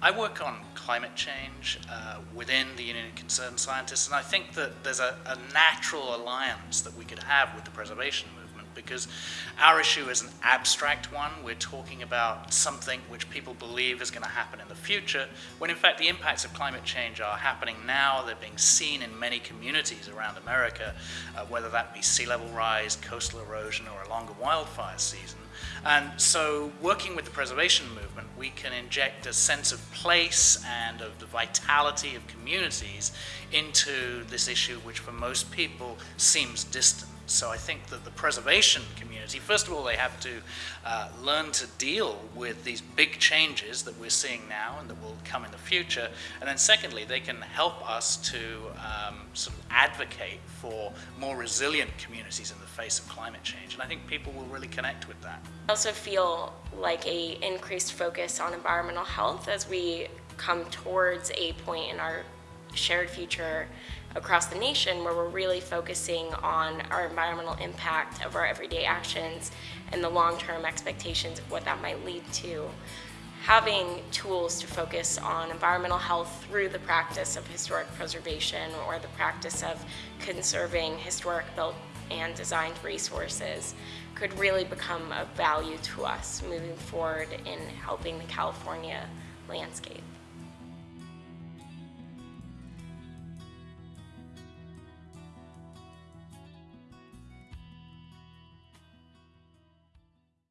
I work on climate change uh, within the Union of Concerned Scientists, and I think that there's a, a natural alliance that we could have with the preservation movement because our issue is an abstract one. We're talking about something which people believe is going to happen in the future, when in fact the impacts of climate change are happening now. They're being seen in many communities around America, uh, whether that be sea level rise, coastal erosion, or a longer wildfire season. And so working with the preservation movement, we can inject a sense of place and of the vitality of communities into this issue, which for most people seems distant. So I think that the preservation community, first of all, they have to uh, learn to deal with these big changes that we're seeing now and that will come in the future. And then secondly, they can help us to um, sort of advocate for more resilient communities in the face of climate change. And I think people will really connect with that. I also feel like a increased focus on environmental health as we come towards a point in our shared future across the nation where we're really focusing on our environmental impact of our everyday actions and the long-term expectations of what that might lead to. Having tools to focus on environmental health through the practice of historic preservation or the practice of conserving historic built and designed resources could really become of value to us moving forward in helping the California landscape.